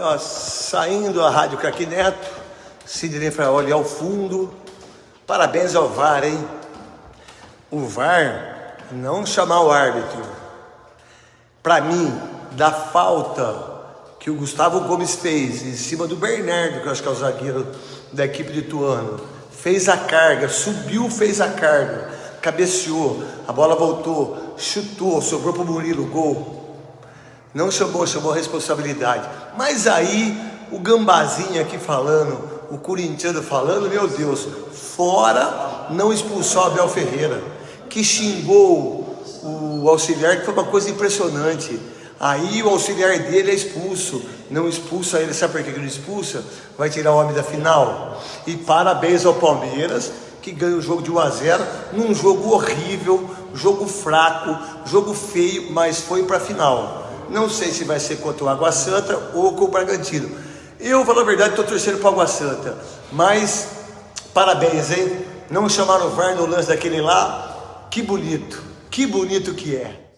ó, saindo a Rádio Craque Neto, Sidney Fraoli ao fundo. Parabéns ao VAR, hein? O VAR não chamar o árbitro. Para mim, da falta que o Gustavo Gomes fez em cima do Bernardo, que eu acho que é o zagueiro da equipe de Tuano, fez a carga, subiu, fez a carga, cabeceou, a bola voltou, chutou, sobrou para o Murilo, gol. Não chamou, chamou a responsabilidade. Mas aí, o Gambazinho aqui falando, o corintiano falando, meu Deus, fora não expulsou Abel Ferreira, que xingou o auxiliar, que foi uma coisa impressionante. Aí o auxiliar dele é expulso, não expulsa ele, sabe por que ele expulsa? Vai tirar o homem da final. E parabéns ao Palmeiras, que ganha o jogo de 1 a 0 num jogo horrível, jogo fraco, jogo feio, mas foi para a final. Não sei se vai ser contra o Água Santa ou com o Bragantino. Eu, falar a verdade, estou torcendo para o Água Santa. Mas, parabéns, hein? Não chamaram o VAR no lance daquele lá. Que bonito, que bonito que é.